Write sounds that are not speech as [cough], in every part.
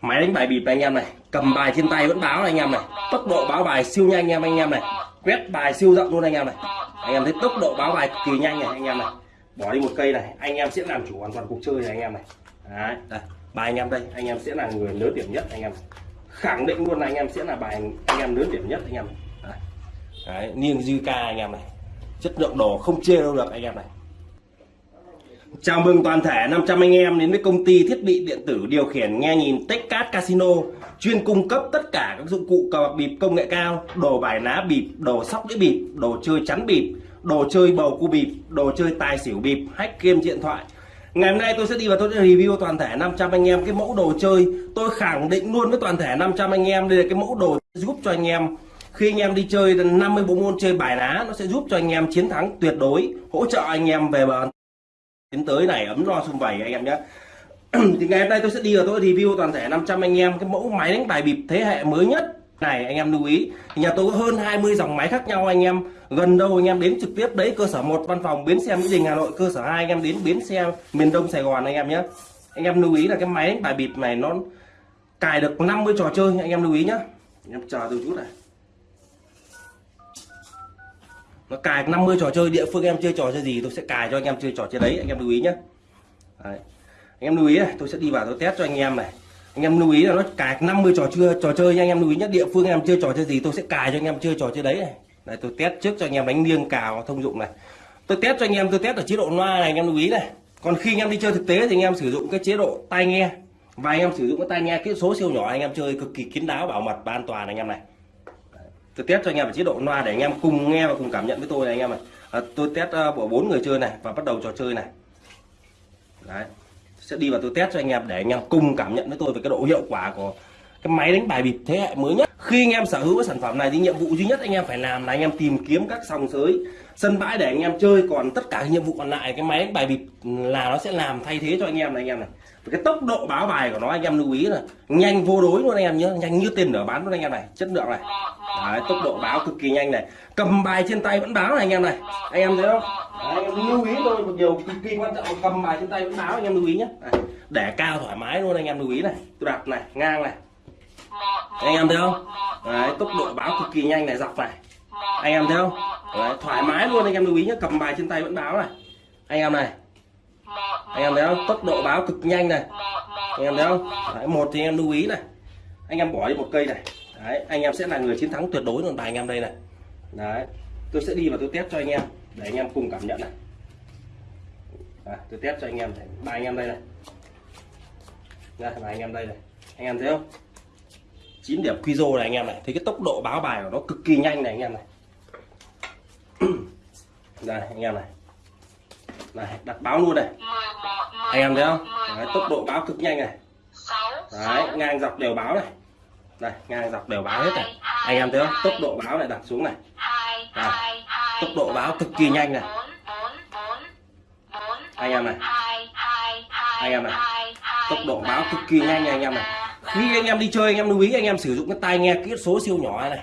máy đánh bài bịp này anh em này cầm bài trên tay vẫn báo này anh em này tốc độ báo bài siêu nhanh anh em anh em này quét bài siêu rộng luôn anh em này anh em thấy tốc độ báo bài cực kỳ nhanh này anh em này bỏ đi một cây này anh em sẽ làm chủ hoàn toàn cuộc chơi này anh em này đấy đây bài anh em đây anh em sẽ là người lớn điểm nhất anh em khẳng định luôn là anh em sẽ là bài anh em lớn điểm nhất anh em này. đấy niêng dư ca anh em này chất lượng đồ không chê đâu được anh em này Chào mừng toàn thể 500 anh em đến với công ty thiết bị điện tử điều khiển nghe nhìn Techcast Casino chuyên cung cấp tất cả các dụng cụ cờ bạc bịp công nghệ cao, đồ bài ná bịp, đồ sóc đĩa bịp, đồ chơi chắn bịp, đồ chơi bầu cua bịp, đồ chơi tài xỉu bịp, hack game điện thoại. Ngày hôm nay tôi sẽ đi vào tôi sẽ review toàn thể 500 anh em cái mẫu đồ chơi. Tôi khẳng định luôn với toàn thể 500 anh em đây là cái mẫu đồ giúp cho anh em khi anh em đi chơi 50 bộ môn chơi bài ná nó sẽ giúp cho anh em chiến thắng tuyệt đối, hỗ trợ anh em về bờ đến tới này, ấm no sum vầy anh em nhé. [clears throat] Thì ngày hôm nay tôi sẽ đi vào tôi review toàn thể 500 anh em, cái mẫu máy đánh bài bịp thế hệ mới nhất. Này, anh em lưu ý, thì nhà tôi có hơn 20 dòng máy khác nhau anh em. Gần đâu anh em đến trực tiếp đấy, cơ sở một, văn phòng, bến xe mỹ đình, hà nội, cơ sở hai anh em đến bến xe miền đông sài gòn anh em nhé. Anh em lưu ý là cái máy đánh bài bịp này nó cài được 50 trò chơi, anh em lưu ý nhé. Anh em chờ từ chút này nó cài 50 trò chơi địa phương em chơi trò chơi gì tôi sẽ cài cho anh em chơi trò chơi đấy anh em lưu ý nhé đấy. anh em lưu ý này tôi sẽ đi vào tôi test cho anh em này anh em lưu ý là nó cài 50 trò chơi trò chơi nha anh em lưu ý nhất địa phương em chơi trò chơi gì tôi sẽ cài cho anh em chơi trò chơi đấy này đây tôi test trước cho anh em đánh liêng cào thông dụng này tôi test cho anh em tôi test ở chế độ loa này anh em lưu ý này còn khi anh em đi chơi thực tế thì anh em sử dụng cái chế độ tai nghe và anh em sử dụng cái tai nghe kỹ số siêu nhỏ anh em chơi cực kỳ kín đáo bảo mật và an toàn anh em này tôi test cho anh em ở chế độ loa để anh em cùng nghe và cùng cảm nhận với tôi này anh em ạ, à, tôi test bộ bốn người chơi này và bắt đầu trò chơi này đấy sẽ đi vào tôi test cho anh em để anh em cùng cảm nhận với tôi về cái độ hiệu quả của cái máy đánh bài bịp thế hệ mới nhất khi anh em sở hữu cái sản phẩm này thì nhiệm vụ duy nhất anh em phải làm là anh em tìm kiếm các sòng sới sân bãi để anh em chơi còn tất cả nhiệm vụ còn lại cái máy đánh bài bịp là nó sẽ làm thay thế cho anh em này anh em này cái tốc độ báo bài của nó anh em lưu ý là nhanh vô đối luôn anh em nhớ nhanh như tiền nữa bán luôn anh em này chất lượng này. Đấy, tốc độ báo cực kỳ nhanh này. Cầm bài trên tay vẫn báo này anh em này. Anh em thấy không? Đấy, anh em lưu ý thôi một điều cực kỳ quan trọng cầm bài trên tay vẫn báo anh em lưu ý nhé để cao thoải mái luôn anh em lưu ý này. Tôi đặt này ngang này. Anh em thấy không? Đấy, tốc độ báo cực kỳ nhanh này dọc này. Anh em thấy không? Đấy, thoải mái luôn anh em lưu ý nhé cầm bài trên tay vẫn báo này. Anh em này anh em thấy không tốc độ báo cực nhanh này anh em thấy không Đấy, một thì em lưu ý này anh em bỏ đi một cây này Đấy, anh em sẽ là người chiến thắng tuyệt đối luôn bài anh em đây này Đấy, tôi sẽ đi và tôi test cho anh em để anh em cùng cảm nhận này à, tôi test cho anh em bài anh em đây này đây bài anh em đây này anh em thấy không 9 điểm quizo này anh em này thấy cái tốc độ báo bài của nó cực kỳ nhanh này anh em này đây anh em này này đặt báo luôn này. Anh em thấy không? Đấy, tốc độ báo cực nhanh này. Đấy ngang dọc đều báo này. Đây ngang dọc đều báo hết này. Anh em thấy không? Tốc độ báo này đặt xuống này. Đây, tốc độ báo cực kỳ nhanh này. Anh em này. Anh em này. Tốc độ báo cực kỳ nhanh này anh em này. Khi anh em đi chơi anh em lưu ý anh em sử dụng cái tai nghe kỹ số siêu nhỏ này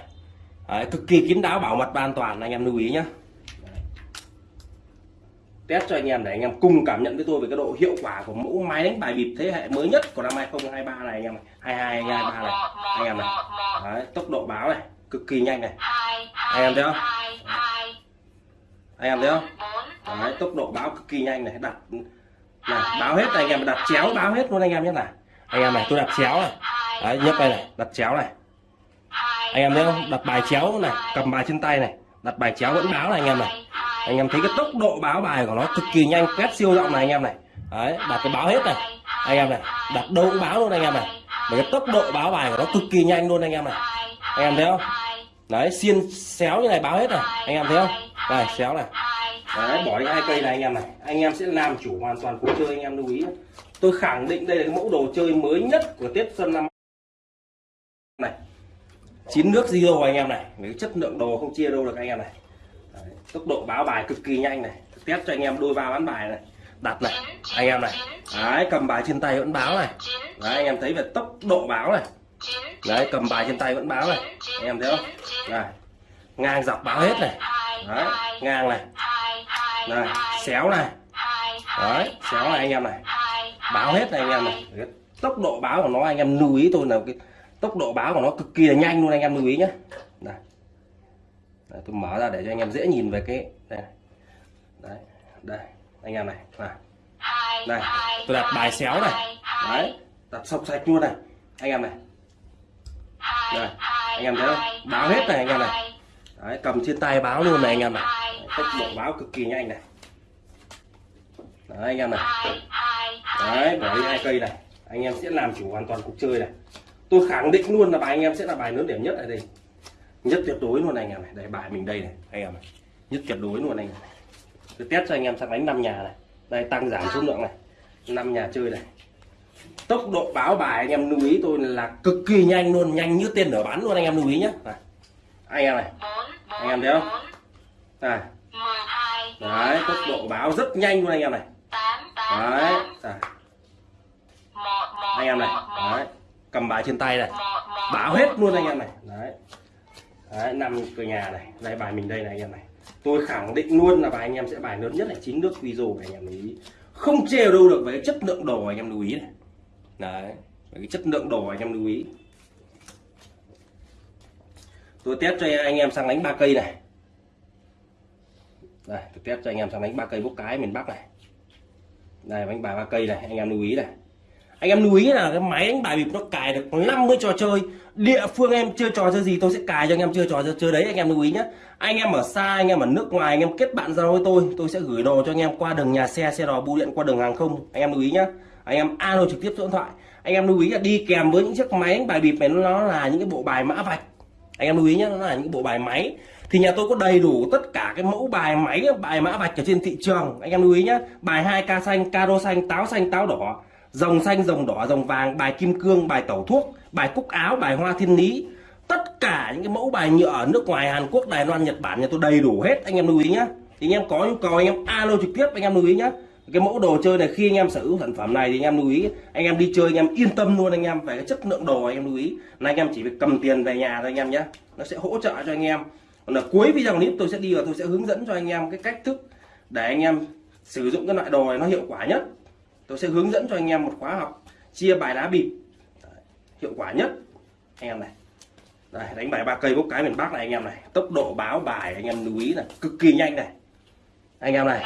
Đấy, cực kỳ kín đáo bảo mật và an toàn anh em lưu ý nhé test cho anh em để anh em cùng cảm nhận với tôi về cái độ hiệu quả của mẫu máy đánh bài bịp thế hệ mới nhất của năm 2023 này anh em này 22 23 này anh em này. Đấy, tốc độ báo này cực kỳ nhanh này. Anh em thấy không? Anh em thấy không? Đấy, tốc độ báo cực kỳ nhanh này đặt này báo hết này anh em đặt chéo báo hết luôn anh em nhé này. Anh em này tôi đặt chéo này. Đấy, nhấp đây này đặt chéo này. Anh em thấy không? Đặt bài chéo này cầm bài trên tay này. Đặt bài chéo vẫn báo này anh em này anh em thấy cái tốc độ báo bài của nó cực kỳ nhanh, quét siêu rộng này anh em này. Đấy, đặt cái báo hết này. Anh em này, đặt đâu cũng báo luôn anh em này. Và cái tốc độ báo bài của nó cực kỳ nhanh luôn anh em này. Anh em thấy không? Đấy, xiên xéo như này báo hết này. Anh em thấy không? Đây, xéo này. Đấy, bỏ đi hai cây này anh em này. Anh em sẽ làm chủ hoàn toàn cuộc chơi, anh em lưu ý. Tôi khẳng định đây là cái mẫu đồ chơi mới nhất của tết xuân năm này. Chín nước zero anh em này. Cái chất lượng đồ không chia đâu được anh em này tốc độ báo bài cực kỳ nhanh này. Test cho anh em đôi ba bán bài này. Đặt này, anh em này. Đấy, cầm bài trên tay vẫn báo này. Đấy, anh em thấy về tốc độ báo này. Đấy, cầm bài trên tay vẫn báo này. Anh em thấy không? Này, ngang dọc báo hết này. Đấy, ngang này. Này, xéo này. Đấy, xéo này anh em này. Báo hết này anh em này. Tốc độ báo của nó, anh em lưu ý tôi là cái tốc độ báo của nó cực kỳ là nhanh luôn, anh em lưu ý nhé đây. Đấy, tôi mở ra để cho anh em dễ nhìn về cái đây đấy đây anh em này này đây tôi đặt bài xéo này. đấy đặt sọc sạch luôn này. Anh em này. Đây anh em thấy không? báo hết này anh em này. đấy cầm trên tay báo luôn này anh em này. Tốc độ báo cực kỳ nhanh này. Đấy anh em này. Đấy bỏ đi hai cây này anh em sẽ làm chủ hoàn toàn cuộc chơi này. Tôi khẳng định luôn là bài anh em sẽ là bài lớn điểm nhất ở đây nhất tuyệt đối luôn anh em này. Đây, bài mình đây này, anh em này. Nhất tuyệt đối luôn anh em này. Tôi test cho anh em sang đánh năm nhà này. Đây, tăng giảm số lượng này. Năm nhà chơi này. Tốc độ báo bài anh em lưu ý tôi là cực kỳ nhanh luôn, nhanh như tên nở bắn luôn anh em lưu ý nhé này. anh em này. Anh em thấy không? Này. Đấy, tốc độ báo rất nhanh luôn anh em này. Đấy. Anh em này. Đấy. Cầm bài trên tay này. Báo hết luôn anh em này. Đấy đấy, năm cửa nhà này, đây, bài mình đây này, anh em này. Tôi khẳng định luôn là bài anh em sẽ bài lớn nhất là chính nước Quizo anh em lưu ý. Không chê đâu được với chất lượng đồ, anh em lưu ý này. Đấy cái chất lượng đồ, anh em lưu ý. Tôi test cho anh em sang đánh ba cây này. Đây, tôi test cho anh em sang đánh ba cây bốc cái miền Bắc này. Đây, bánh bài ba cây này, anh em lưu ý này anh em lưu ý là cái máy đánh bài bịp nó cài được 50 trò chơi. Địa phương em chơi trò chơi gì, tôi sẽ cài cho anh em chơi trò chơi đấy, anh em lưu ý nhé anh em ở xa, anh em ở nước ngoài, anh em kết bạn giao với tôi tôi sẽ gửi đồ cho anh em qua đường nhà xe xe đò bưu điện qua đường hàng không. Anh em lưu ý nhé anh em alo trực tiếp số điện thoại. Anh em lưu ý là đi kèm với những chiếc máy đánh bài bịp này, nó là những cái bộ bài mã vạch. Anh em lưu ý nhé nó là những bộ bài máy. Thì nhà tôi có đầy đủ tất cả cái mẫu bài máy, bài mã vạch ở trên thị trường. Anh em lưu ý nhé bài 2 ca xanh, caro xanh, táo xanh, táo đỏ dòng xanh dòng đỏ dòng vàng bài kim cương bài tẩu thuốc bài cúc áo bài hoa thiên lý tất cả những cái mẫu bài nhựa ở nước ngoài Hàn Quốc Đài Loan Nhật Bản nhà tôi đầy đủ hết anh em lưu ý nhá. thì anh em có nhu cầu anh em alo trực tiếp anh em lưu ý nhá. cái mẫu đồ chơi này khi anh em sở hữu sản phẩm này thì anh em lưu ý anh em đi chơi anh em yên tâm luôn anh em về cái chất lượng đồ anh em lưu ý là anh em chỉ việc cầm tiền về nhà thôi anh em nhé nó sẽ hỗ trợ cho anh em còn là cuối video clip tôi sẽ đi và tôi sẽ hướng dẫn cho anh em cái cách thức để anh em sử dụng cái loại đồ này nó hiệu quả nhất tôi sẽ hướng dẫn cho anh em một khóa học chia bài đá bịp. Hiệu quả nhất anh em này. Đây, đánh bài ba cây bốc cái miền Bắc này anh em này. Tốc độ báo bài anh em lưu ý này cực kỳ nhanh này. Anh em này.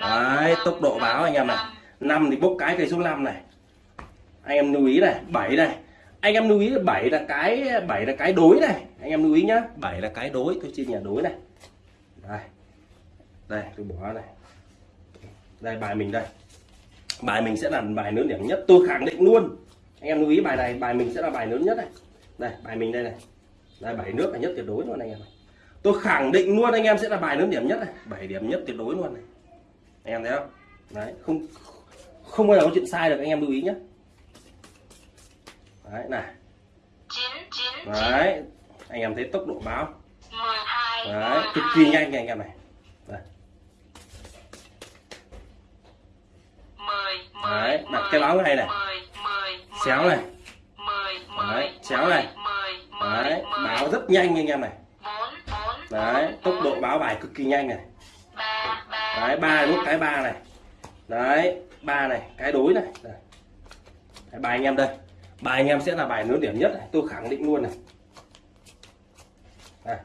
Đấy tốc độ báo anh em này. năm. Thì bốc cái cây số 5 này. Anh em lưu ý này bảy này. Anh em lưu ý là bảy là cái bảy là cái đối này. Anh em lưu ý nhá bảy là cái đối tôi chia nhà đối này. Đây. Đây tôi bỏ này. Đây bài mình đây bài mình sẽ là bài lớn điểm nhất. Tôi khẳng định luôn. Anh em lưu ý bài này bài mình sẽ là bài lớn nhất này. Đây bài mình đây này. Đây bảy nước là nhất tuyệt đối luôn anh em này tôi khẳng định luôn anh em sẽ là bài lớn điểm nhất này. Bảy điểm nhất tuyệt đối luôn này. Anh em thấy không? Đấy không không bao giờ có chuyện sai được anh em lưu ý nhé đấy này. Đấy anh em thấy tốc độ báo. Đấy cực kỳ nhanh anh em này. Đây. Đấy đặt cái báo này này. Xéo này. Đấy xéo này. Đấy báo rất nhanh anh em này. Đấy tốc độ báo bài cực kỳ nhanh này. Đấy ba nút cái ba này. Đấy ba này cái đối này. Đấy. bài anh em đây. Bài anh em sẽ là bài lớn điểm nhất này tôi khẳng định luôn này. À,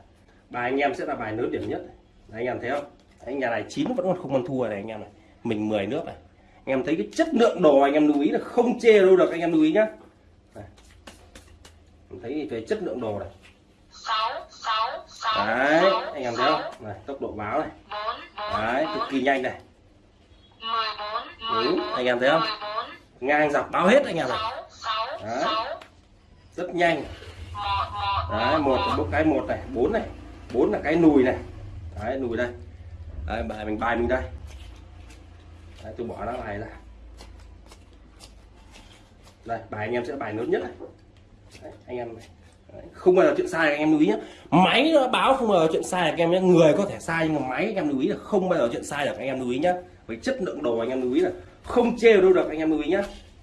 bài anh em sẽ là bài lớn điểm nhất này. Đấy, anh em thấy không? Anh nhà này chín vẫn còn không ăn thua này anh em này. Mình 10 nước này anh em thấy cái chất lượng đồ anh em lưu ý là không chê đâu được anh em lưu ý nhá. Này. thấy về chất lượng đồ này. Đấy anh em thấy không? này tốc độ báo này. Đấy cực kỳ nhanh này. Ừ, anh em thấy không? ngang dọc báo hết anh em này. Đấy. rất nhanh. Đấy một là cái một này bốn này. Bốn là cái nùi này. Đấy nùi đây. Đấy, bài mình bài mình đây đấy, tôi bỏ nó bài ra đây bài anh em sẽ bài lớn nhất này đấy, anh em này không bao giờ chuyện sai anh em lưu ý nhé máy nó báo không bao giờ chuyện sai anh em nhé người có thể sai nhưng mà máy anh em lưu ý là không bao giờ chuyện sai được anh em lưu ý nhé với chất lượng đồ anh em lưu ý là không chê đâu được anh em lưu ý nhé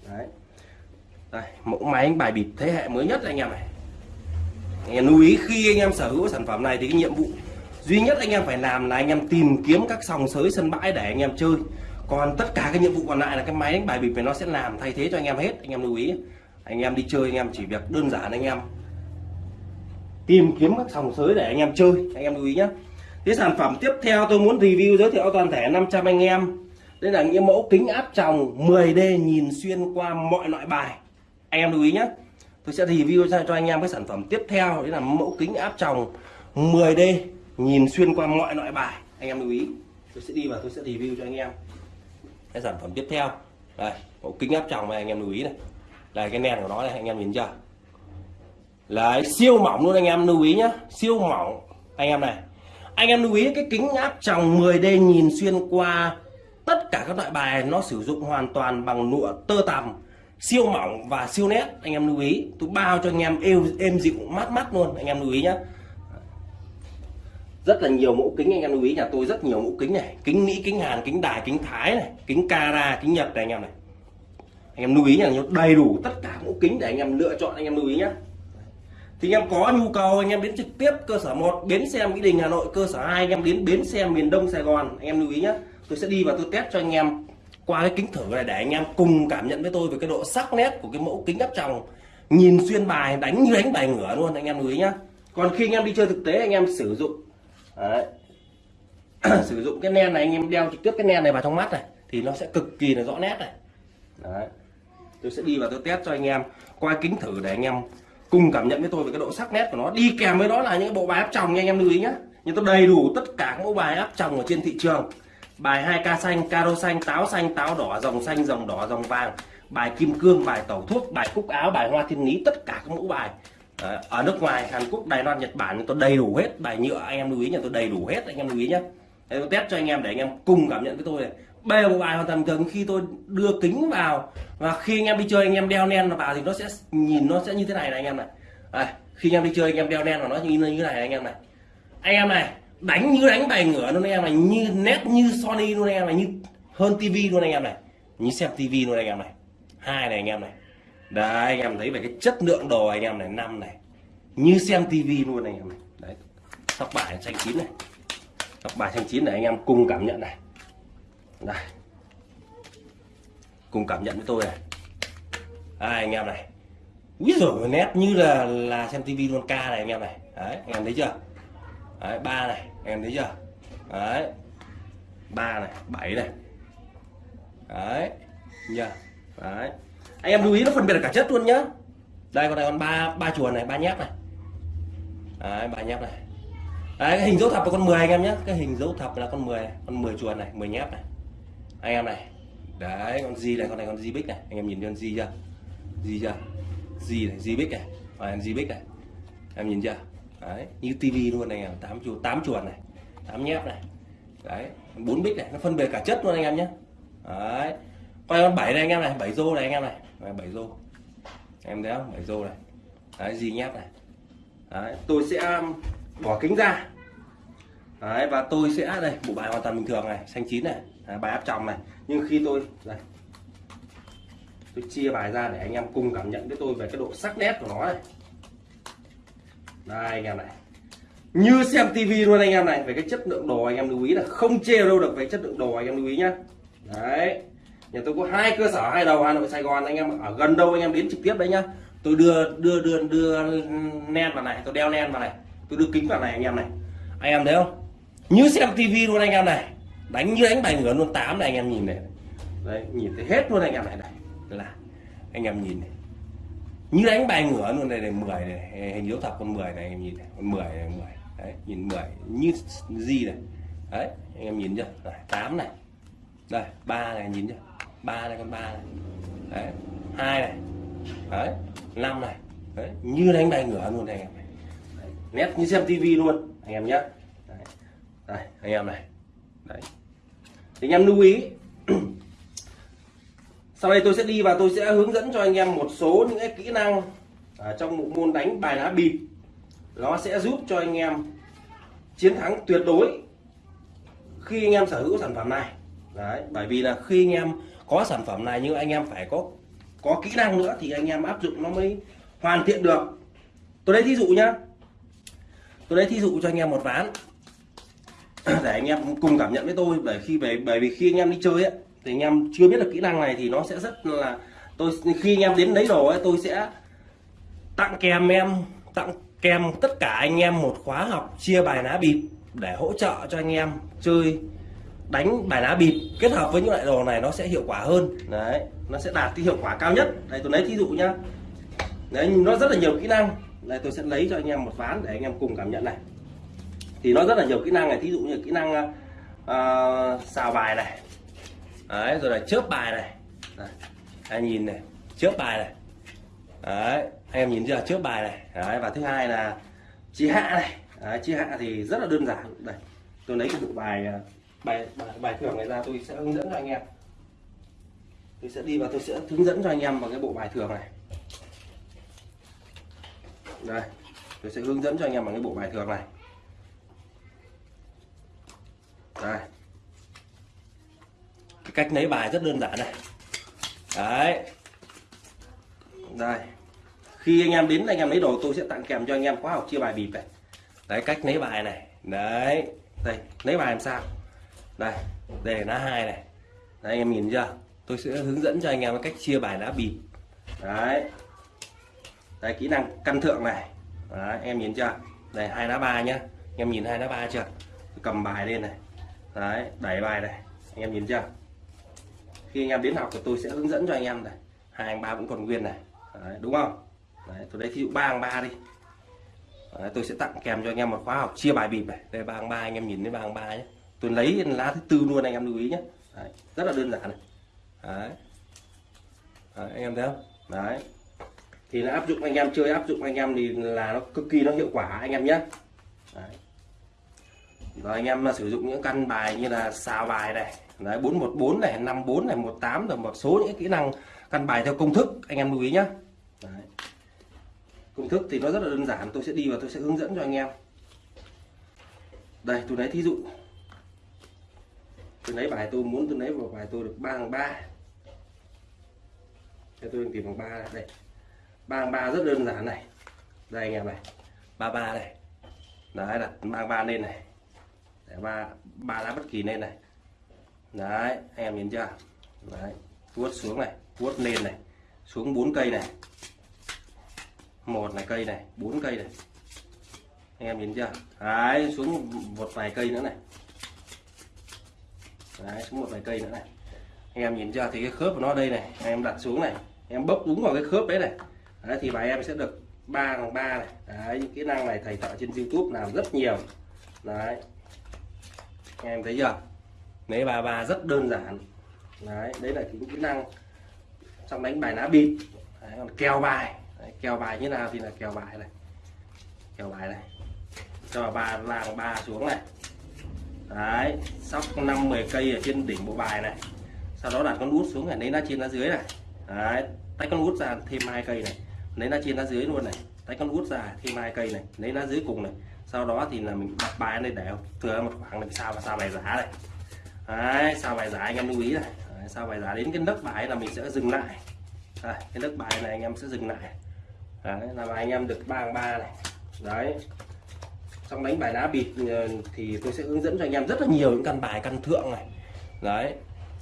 đấy đây mẫu máy anh bài bịp thế hệ mới nhất anh em này anh em lưu ý khi anh em sở hữu sản phẩm này thì cái nhiệm vụ duy nhất anh em phải làm là anh em tìm kiếm các sòng sới sân bãi để anh em chơi còn tất cả cái nhiệm vụ còn lại là cái máy đánh bài bịp này nó sẽ làm thay thế cho anh em hết, anh em lưu ý. Anh em đi chơi, anh em chỉ việc đơn giản anh em tìm kiếm các sòng sới để anh em chơi, anh em lưu ý nhé cái sản phẩm tiếp theo tôi muốn review giới thiệu toàn thể 500 anh em. Đây là những mẫu kính áp tròng 10D nhìn xuyên qua mọi loại bài. Anh em lưu ý nhé tôi sẽ review ra cho anh em cái sản phẩm tiếp theo, đấy là mẫu kính áp tròng 10D nhìn xuyên qua mọi loại bài. Anh em lưu ý. Tôi sẽ đi và tôi sẽ review cho anh em cái sản phẩm tiếp theo. Đây mẫu kính áp tròng này anh em lưu ý này. Đây cái nền của nó này anh em nhìn chưa? Là siêu mỏng luôn anh em lưu ý nhá. Siêu mỏng anh em này. Anh em lưu ý cái kính áp tròng 10D nhìn xuyên qua tất cả các loại bài nó sử dụng hoàn toàn bằng lụa tơ tằm. Siêu mỏng và siêu nét anh em lưu ý. Tôi bao cho anh em êm, êm dịu mát mắt luôn anh em lưu ý nhá rất là nhiều mẫu kính anh em lưu ý nhà tôi rất nhiều mẫu kính này kính mỹ kính hàn kính đài kính thái này kính cara kính nhật này anh em này anh em lưu ý là đầy đủ tất cả mẫu kính để anh em lựa chọn anh em lưu ý nhé thì anh em có nhu cầu anh em đến trực tiếp cơ sở 1 bến xe Mỹ Đình Hà Nội cơ sở 2 anh em đến bến xe miền Đông Sài Gòn anh em lưu ý nhé tôi sẽ đi và tôi test cho anh em qua cái kính thử này để anh em cùng cảm nhận với tôi về cái độ sắc nét của cái mẫu kính áp tròng nhìn xuyên bài đánh như đánh bài ngửa luôn anh em lưu ý nhá còn khi anh em đi chơi thực tế anh em sử dụng đấy, [clears throat] sử dụng cái nen này anh em đeo trực tiếp cái nen này vào trong mắt này thì nó sẽ cực kỳ là rõ nét này. Đấy. tôi sẽ đi và tôi test cho anh em qua kính thử để anh em cùng cảm nhận với tôi về cái độ sắc nét của nó. Đi kèm với đó là những bộ bài áp tròng nha anh em lưu ý nhé nhưng tôi đầy đủ tất cả các mẫu bài áp tròng ở trên thị trường. Bài 2 ca xanh caro xanh táo xanh táo đỏ dòng xanh dòng đỏ dòng vàng. Bài kim cương bài tẩu thuốc bài cúc áo bài hoa thiên lý tất cả các mẫu bài. Đấy, ở nước ngoài Hàn Quốc Đài Loan Nhật Bản tôi đầy đủ hết bài nhựa anh em lưu ý nhà tôi đầy đủ hết anh em lưu ý nhé tôi test cho anh em để anh em cùng cảm nhận với tôi này bê bộ bài hoàn toàn thường khi tôi đưa kính vào và khi anh em đi chơi anh em đeo nen vào thì nó sẽ nhìn nó sẽ như thế này này anh em này à, khi anh em đi chơi anh em đeo nen vào nó như như thế này anh em này anh em này đánh như đánh bài ngửa luôn anh em này như nét như Sony luôn anh em này như hơn tivi luôn anh em này như xem tivi luôn anh em này hai này anh em này đấy anh em thấy về cái chất lượng đồ anh em này năm này. Như xem tivi luôn anh em này. Đấy sóc bài xanh chín này. Sóc bài xanh chín này anh em cùng cảm nhận này. Đây. Cùng cảm nhận với tôi này. Đây, anh em này. Úi rồi nét như là là xem tivi luôn ca này anh em này. Đấy anh em thấy chưa? Đấy ba này anh em thấy chưa? Đấy. Ba này bảy này. Đấy nhá đấy anh em lưu ý nó phân biệt cả chất luôn nhá. Đây còn này con ba ba chuồn này, ba nhép này. Đấy, ba nhép này. Đấy, cái hình dấu thập là con 10 anh em nhé cái hình dấu thập là con 10 này. con 10 chuồn này 10 nhép này. Anh em này. Đấy, con gì này, con này con gì bích này. Anh em nhìn con gì chưa? Gì chưa? Gì này gì bích này. Và gì bích này. Em nhìn chưa? Đấy, như tivi luôn này em. Tám chuột tám chuột này, tám nhép này. Đấy, bốn bích này. Nó phân biệt cả chất luôn anh em nhé đấy. Quay con bảy này anh em này, bảy rô này anh em này bảy rô. Em thấy không? Bảy rô này. Đấy gì nhép này. Đấy tôi sẽ um, bỏ kính ra. Đấy và tôi sẽ đây bộ bài hoàn toàn bình thường này xanh chín này. Đấy, bài áp tròng này. Nhưng khi tôi đây tôi chia bài ra để anh em cùng cảm nhận với tôi về cái độ sắc nét của nó này. Đây anh em này. Như xem tivi luôn anh em này về cái chất lượng đồ anh em lưu ý là không chê đâu được về chất lượng đồ anh em lưu ý nhá. Đấy nhà tôi có hai cơ sở, hai đầu hà nội, sài gòn, anh em ở gần đâu anh em đến trực tiếp đấy nhá. Tôi đưa đưa đưa đưa len vào này, tôi đeo len vào này, tôi đưa kính vào này anh em này. Anh em thấy không? Như xem tivi luôn anh em này. Đánh như đánh bài ngửa luôn, tám này anh em nhìn này. Đấy, nhìn thấy hết luôn anh em này này. Là, anh em nhìn này. Như đánh bài ngửa luôn này này, mười này hình dấu thập con 10 này, anh em nhìn này. Con 10 này 10 đấy, nhìn 10 như gì này. Đấy, anh em nhìn chưa? Tám này. Đây, ba này, nhìn chưa? Ba này con, ba này đấy, hai này. Đấy, năm này. Đấy, như đánh bài ngửa luôn này anh em này. Đấy. nét như xem tivi luôn, anh em nhé đấy. đây, anh em này. Đấy. Thì anh em lưu ý, [clears throat] sau đây tôi sẽ đi và tôi sẽ hướng dẫn cho anh em một số những cái kỹ năng ở trong bộ môn đánh bài lá bịp nó sẽ giúp cho anh em chiến thắng tuyệt đối khi anh em sở hữu sản phẩm này. Đấy, bởi vì là khi anh em có sản phẩm này nhưng anh em phải có có kỹ năng nữa thì anh em áp dụng nó mới hoàn thiện được. Tôi lấy thí dụ nhá. Tôi lấy thí dụ cho anh em một ván. [clears throat] Để anh em cùng cảm nhận với tôi bởi khi bởi, bởi vì khi anh em đi chơi ấy, thì anh em chưa biết được kỹ năng này thì nó sẽ rất là tôi khi anh em đến lấy đồ ấy tôi sẽ tặng kèm em tặng kèm tất cả anh em một khóa học chia bài lá bịp để hỗ trợ cho anh em chơi đánh bài lá bịp kết hợp với những loại đồ này nó sẽ hiệu quả hơn. Đấy nó sẽ đạt cái hiệu quả cao nhất. Đây tôi lấy thí dụ nhá. Đấy nó rất là nhiều kỹ năng. Đây tôi sẽ lấy cho anh em một ván để anh em cùng cảm nhận này. Thì nó rất là nhiều kỹ năng này. Thí dụ như kỹ năng uh, xào bài này. Đấy rồi là chớp bài này. Đấy. anh nhìn này chớp bài này. Đấy anh em nhìn chưa? Chớp bài này. Đấy và thứ hai là chia hạ này. Đấy, chia hạ thì rất là đơn giản. Đây tôi lấy cái bộ bài uh, bài bài, bài thưởng này ra tôi sẽ hướng dẫn cho anh em. Tôi sẽ đi và tôi sẽ hướng dẫn cho anh em vào cái bộ bài thưởng này. Đây tôi sẽ hướng dẫn cho anh em bằng cái bộ bài thưởng này. Đây. Cái cách lấy bài rất đơn giản này. Đấy. Đây. Khi anh em đến anh em lấy đồ tôi sẽ tặng kèm cho anh em khóa học chia bài bịp này. Đấy cách lấy bài này. Đấy. Đây lấy bài làm sao? Đây đây là lá hai này. Đấy, anh em nhìn chưa? Tôi sẽ hướng dẫn cho anh em cách chia bài lá bịp. Đấy. Đây kỹ năng căn thượng này. Đấy, em nhìn chưa? Đây hai lá ba nhá. Anh em nhìn hai lá ba chưa? Cầm bài lên này. Đấy đẩy bài này. Anh em nhìn chưa? Khi anh em đến học thì tôi sẽ hướng dẫn cho anh em này. Hai anh ba vẫn còn nguyên này. Đấy, đúng không? Đấy, tôi lấy ví dụ ba hàng ba đi. Đấy, tôi sẽ tặng kèm cho anh em một khóa học chia bài bịp này. Đây ba hàng ba anh em nhìn thấy ba hàng ba nhé tôi lấy lá thứ tư luôn anh em lưu ý nhé. Đấy, rất là đơn giản này. Đấy. đấy anh em thấy không? Đấy. Thì là áp dụng anh em chơi áp dụng anh em thì là nó cực kỳ nó hiệu quả anh em nhé. Đấy. rồi anh em sử dụng những căn bài như là xào bài này đấy 414 này 54 này 18 rồi một số những kỹ năng căn bài theo công thức anh em lưu ý nhé đấy. công thức thì nó rất là đơn giản tôi sẽ đi và tôi sẽ hướng dẫn cho anh em. Đây tôi lấy thí dụ tôi lấy bài tôi muốn tôi lấy một bài tôi được ba bằng ba. Cho tôi tìm bằng ba đây. Ba bằng ba rất đơn giản này. Đây anh em này. Ba ba này đấy, đặt ba ba lên này. Để ba ba lá bất kỳ lên này. Đấy, anh em nhìn chưa? Đấy, vuốt xuống này, vuốt lên này. Xuống bốn cây này. Một này cây này, bốn cây này. Anh em nhìn chưa? Đấy, xuống một vài cây nữa này đấy xuống một vài cây nữa này. Anh em nhìn chưa? Thì cái khớp của nó đây này anh em đặt xuống này. Em bốc đúng vào cái khớp đấy này. Đấy, thì bài em sẽ được ba bằng ba này. Đấy những kỹ năng này thầy thợ trên youtube làm rất nhiều. Đấy. Anh em thấy chưa? Lấy ba ba rất đơn giản. Đấy đấy là những kỹ năng trong đánh bài lá bịp. Đấy, còn kèo bài. Đấy, kèo bài như nào thì là kèo bài này. Kèo bài này. Cho ba làng ba xuống này đấy sóc năm 10 cây ở trên đỉnh bộ bài này. Sau đó đặt con út xuống này lấy lá trên lá dưới này. Đấy tách con út ra thêm hai cây này. Lấy lá trên lá dưới luôn này. Tách con út ra thêm hai cây này. Lấy lá dưới cùng này. Sau đó thì là mình đặt bài lên để thừa một khoảng này sao và sao bài giá này. Đấy sao bài giá anh em lưu ý này. Đấy, sao bài giá đến cái nấc bài là mình sẽ dừng lại. Đấy, cái nấc bài này anh em sẽ dừng lại. Đấy là anh em được ba ba này. Đấy trong đánh bài đá bịp ờ, thì tôi sẽ hướng dẫn cho anh em rất là nhiều những căn bài căn thượng này. Đấy,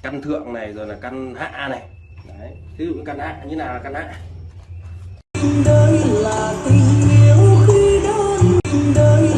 căn thượng này, rồi là căn hạ này. Đấy ví dụ căn hạ như nào là căn hạ? Đây là tình yêu khi đơn đời